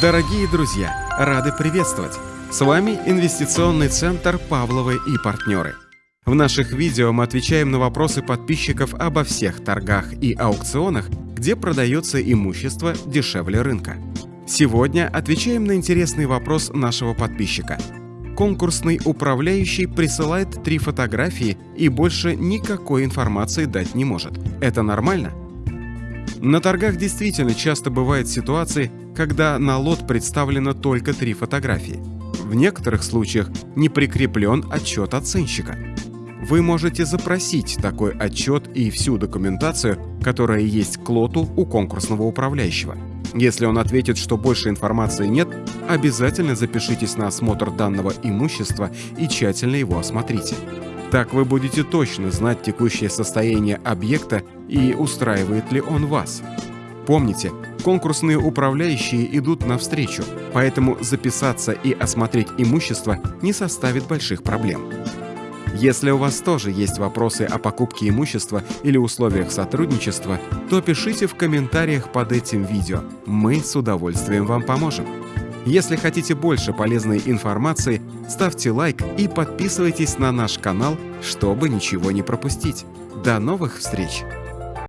Дорогие друзья, рады приветствовать! С вами инвестиционный центр «Павловы и партнеры». В наших видео мы отвечаем на вопросы подписчиков обо всех торгах и аукционах, где продается имущество дешевле рынка. Сегодня отвечаем на интересный вопрос нашего подписчика. Конкурсный управляющий присылает три фотографии и больше никакой информации дать не может. Это нормально? На торгах действительно часто бывают ситуации, когда на лот представлено только три фотографии. В некоторых случаях не прикреплен отчет оценщика. Вы можете запросить такой отчет и всю документацию, которая есть к лоту у конкурсного управляющего. Если он ответит, что больше информации нет, обязательно запишитесь на осмотр данного имущества и тщательно его осмотрите. Так вы будете точно знать текущее состояние объекта и устраивает ли он вас. Помните, конкурсные управляющие идут навстречу, поэтому записаться и осмотреть имущество не составит больших проблем. Если у вас тоже есть вопросы о покупке имущества или условиях сотрудничества, то пишите в комментариях под этим видео. Мы с удовольствием вам поможем. Если хотите больше полезной информации, ставьте лайк и подписывайтесь на наш канал, чтобы ничего не пропустить. До новых встреч!